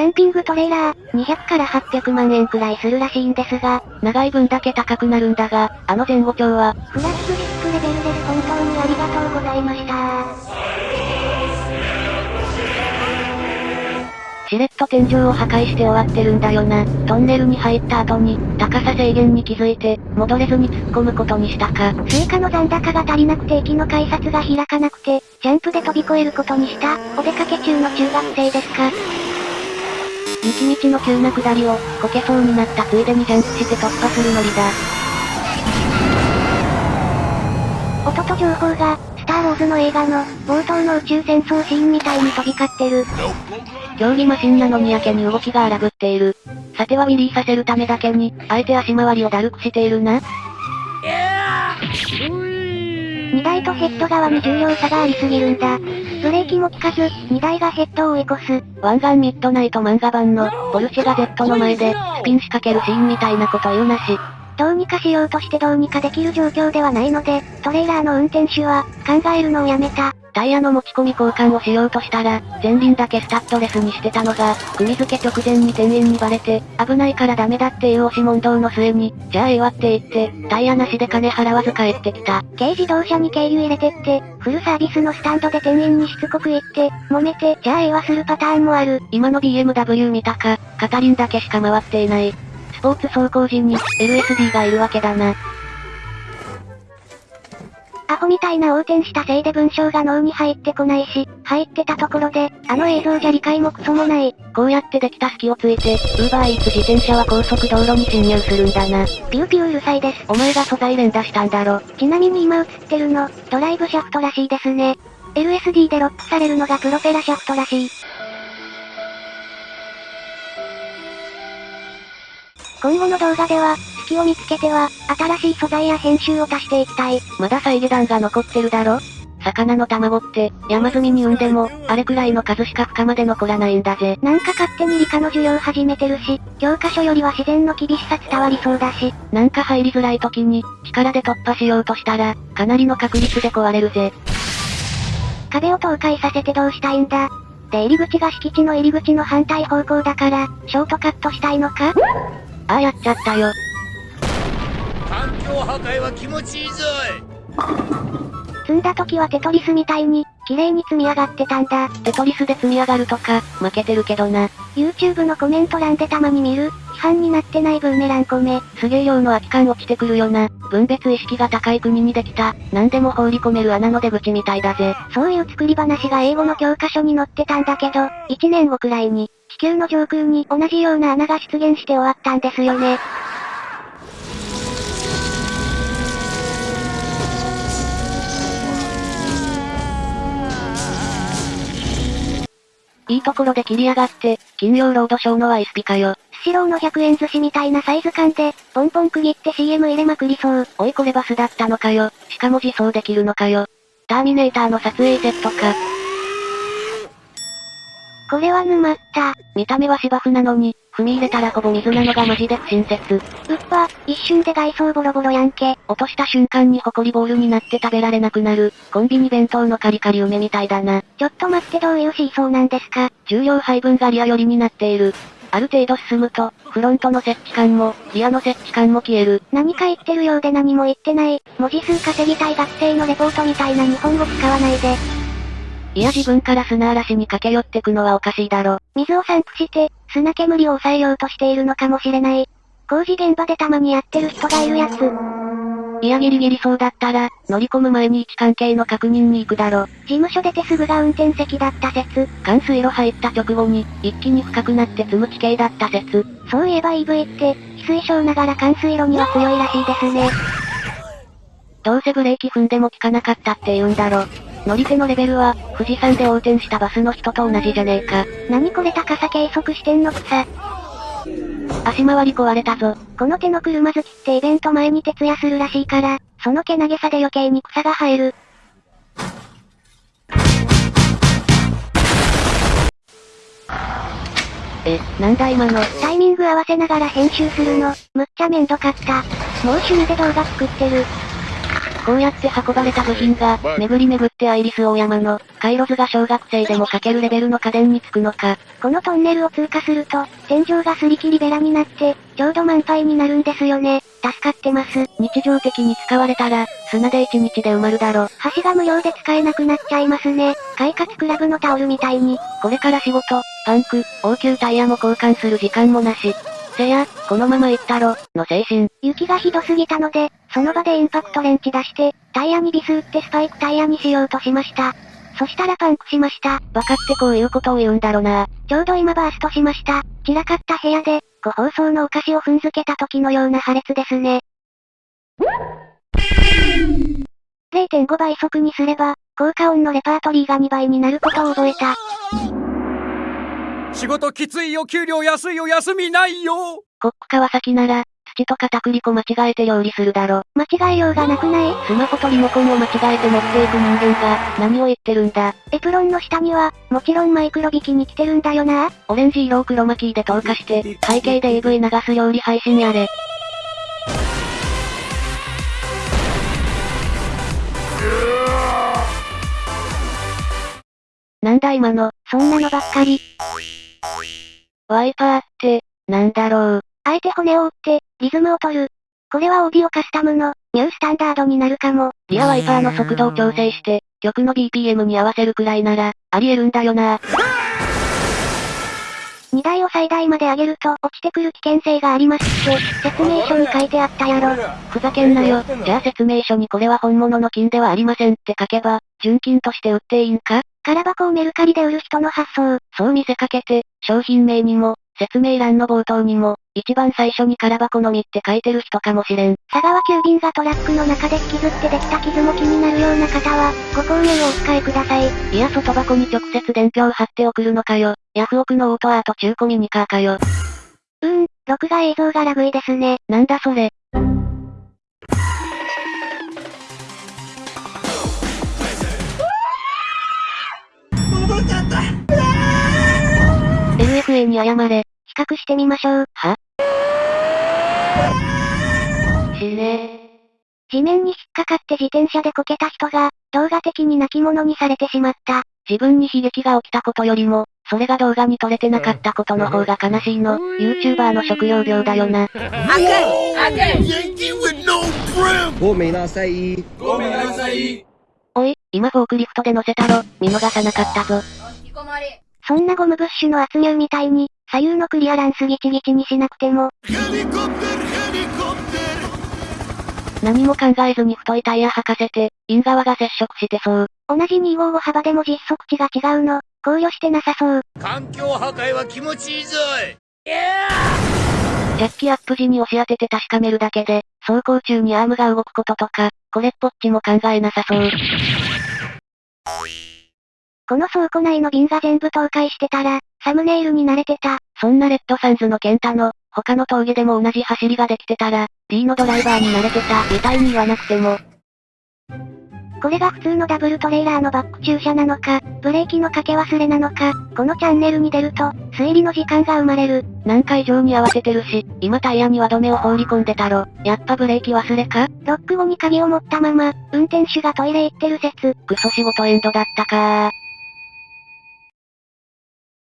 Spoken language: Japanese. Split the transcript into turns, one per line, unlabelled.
キャンピングトレーラー、200から800万円くらいするらしいんですが、
長い分だけ高くなるんだが、あの前後長は、
フラッシュディスクレベルです本当にありがとうございました
しれっと天井を破壊して終わってるんだよな。トンネルに入った後に、高さ制限に気づいて、戻れずに突っ込むことにしたか。
追加の残高が足りなくて駅の改札が開かなくて、ジャンプで飛び越えることにした、お出かけ中の中学生ですか。
雪道の急な下りを、こけそうになったついでにジャンプして突破するノリだ。
音と情報が、スター・ウォーズの映画の、冒頭の宇宙戦争シーンみたいに飛び交ってる。
競技マシンなのにやけに動きが荒ぶっている。さてはウィリーさせるためだけに、あえて足回りをだるくしているな。
荷台とヘッド側に重量差がありすぎるんだ。ブレーキも効かず、荷台がヘッドを追い越す。
湾岸ミッドナイト漫画版の、ポルシェが Z の前で、スピン仕掛けるシーンみたいなこと言うなし。
どうにかしようとしてどうにかできる状況ではないので、トレーラーの運転手は、考えるのをやめた。
タイヤの持ち込み交換をしようとしたら、前輪だけスタッドレスにしてたのが、組付け直前に店員にバレて、危ないからダメだっていう押し問答の末に、じゃあええわって言って、タイヤなしで金払わず帰ってきた。
軽自動車に軽油入れてって、フルサービスのスタンドで店員にしつこく言って、揉めて、じゃあええわするパターンもある。
今の BMW 見たか、カタリンだけしか回っていない。スポーツ走行時に、LSD がいるわけだな。
アホみたいな横転したせいで文章が脳に入ってこないし、入ってたところで、あの映像じゃ理解もクソもない。
こうやってできた隙をついて、ウーバーイーツ自転車は高速道路に侵入するんだな。
ピューピューうるさいです。
お前が素材連打したんだろ。
ちなみに今映ってるの、ドライブシャフトらしいですね。LSD でロックされるのがプロペラシャフトらしい。今後の動画では、隙を見つけては、新しい素材や編集を足していきたい。
まだ再下段が残ってるだろ？魚の卵って、山積みに産んでも、あれくらいの数しか深まで残らないんだぜ。
なんか勝手に理科の授業始めてるし、教科書よりは自然の厳しさ伝わりそうだし。
なんか入りづらい時に、力で突破しようとしたら、かなりの確率で壊れるぜ。
壁を倒壊させてどうしたいんだ？で入り口が敷地の入り口の反対方向だから、ショートカットしたいのか？
ああやっちゃったよ。
環境破壊は気持ちいいぞ
い。積んだ時はテトリスみたいに、綺麗に積み上がってたんだ。
テトリスで積み上がるとか、負けてるけどな。
YouTube のコメント欄でたまに見る、批判になってないブーメラン米。
すげえ量の空き缶落ちてくるよな。分別意識が高い国にできた、何でも放り込める穴の出口みたいだぜ。
そういう作り話が英語の教科書に載ってたんだけど、1年後くらいに、地球の上空に同じような穴が出現して終わったんですよね。
いいところで切り上がって、金曜ロードショーのワイスピかよ。
スシローの100円寿司みたいなサイズ感で、ポンポン区切って CM 入れまくりそう。
おいこれバスだったのかよ。しかも自走できるのかよ。ターミネーターの撮影セットか。
これは沼った。
見た目は芝生なのに、踏み入れたらほぼ水なのがマジで不親切。うっ
ぱ、一瞬で外装ボロボロやんけ。
落とした瞬間にホコリボールになって食べられなくなる、コンビニ弁当のカリカリ梅みたいだな。
ちょっと待ってどういうシーソーなんですか？
重量配分がリア寄りになっている。ある程度進むと、フロントの設置感も、リアの設置感も消える。
何か言ってるようで何も言ってない。文字数稼ぎたい学生のレポートみたいな日本語使わないで。
いや自分から砂嵐に駆け寄ってくのはおかしいだろ。
水を散布して、砂煙を抑えようとしているのかもしれない。工事現場でたまにやってる人がいるやつ。
いやギリギリそうだったら、乗り込む前に位置関係の確認に行くだろ。
事務所出てすぐが運転席だった説。
冠水路入った直後に、一気に深くなって積む地形だった説。
そういえば EV って、非推奨ながら冠水路には強いらしいですね。
どうせブレーキ踏んでも効かなかったって言うんだろ。乗り手のレベルは、富士山で横転したバスの人と同じじゃねえか。
何これ高さ計測してんの草。
足回り壊れたぞ。
この手の車好きってイベント前に徹夜するらしいから、その毛投げさで余計に草が生える。
え、なんだ今の。
タイミング合わせながら編集するの、むっちゃめんどかった。もう趣味で動画作ってる。
こうやって運ばれた部品が、巡り巡ってアイリス大山の、回路図が小学生でも書けるレベルの家電につくのか。
このトンネルを通過すると、天井がすり切りベラになって、ちょうど満杯になるんですよね。助かってます。
日常的に使われたら、砂で1日で埋まるだろ。
橋が無料で使えなくなっちゃいますね。快活クラブのタオルみたいに。
これから仕事、パンク、応急タイヤも交換する時間もなし。せや、このまま行ったろ、の精神。
雪がひどすぎたので、その場でインパクトレンチ出して、タイヤにビス打ってスパイクタイヤにしようとしました。そしたらパンクしました。
バカってこういうことを言うんだろな。
ちょうど今バーストしました。散らかった部屋で、ご包装のお菓子を踏んづけた時のような破裂ですね。0.5倍速にすれば、効果音のレパートリーが2倍になることを覚えた。
仕事きついよ給料安いよ休みないよ
コック川崎なら、土と片栗粉間違えて料理するだろ。
間違えようがなくない？
スマホとリモコンを間違えて持っていく人間が、何を言ってるんだ。
エプロンの下には、もちろんマイクロビキに来てるんだよな。
オレンジ色を黒巻きで透過して、背景で AV 流す料理配信やれ。なんだ今の、
そんなのばっかり。
ワイパーって、なんだろう？
あえて骨を折って、リズムを取る。これはオーディオカスタムの、ニュースタンダードになるかも。
リアワイパーの速度を調整して、曲の BPM に合わせるくらいなら、ありえるんだよな。
2台を最大まで上げると落ちてくる危険性がありますって、説明書に書いてあったやろ。
ふざけんなよ。じゃあ説明書にこれは本物の金ではありませんって書けば、純金として売っていいんか？
空箱をメルカリで売る人の発想。
そう見せかけて、商品名にも、説明欄の冒頭にも、一番最初に空箱のみって書いてる人かもしれん。
佐川急便がトラックの中で引きずってできた傷も気になるような方は、ご購入をお控えください。
いや外箱に直接伝票貼って送るのかよ。ヤフオクのオートアート中古ミニカーかよ。
うーん、録画映像がラグいですね。
なんだそれ。謝れ。
比較してみましょう。
は？しれ
地面に引っかかって自転車でこけた人が、動画的に泣き物にされてしまった。
自分に悲劇が起きたことよりも、それが動画に撮れてなかったことの方が悲しいの。YouTuber の食料病だよな。
ごめんなさい。
ごめんなさい
おい、今フォークリフトで乗せたろ。見逃さなかったぞ。
そんなゴムブッシュの圧入みたいに、左右のクリアランスギチギチにしなくても、
何も考えずに太いタイヤ履かせて、イン側が接触してそう。
同じ255幅でも実測値が違うの、考慮してなさそう。
環境破壊は気持ちいいぞい
ジャッキアップ時に押し当てて確かめるだけで、走行中にアームが動くこととか、これっぽっちも考えなさそう。
この倉庫内の瓶が全部倒壊してたら、サムネイルに慣れてた。
そんなレッドサンズのケンタの、他の峠でも同じ走りができてたら、D のドライバーに慣れてた、みたいに言わなくても。
これが普通のダブルトレーラーのバック駐車なのか、ブレーキのかけ忘れなのか、このチャンネルに出ると、推理の時間が生まれる。
なんか異常に慌ててるし、今タイヤに輪止めを放り込んでたろ。やっぱブレーキ忘れか？
ロック後に鍵を持ったまま、運転手がトイレ行ってる説。
クソ仕事エンドだったか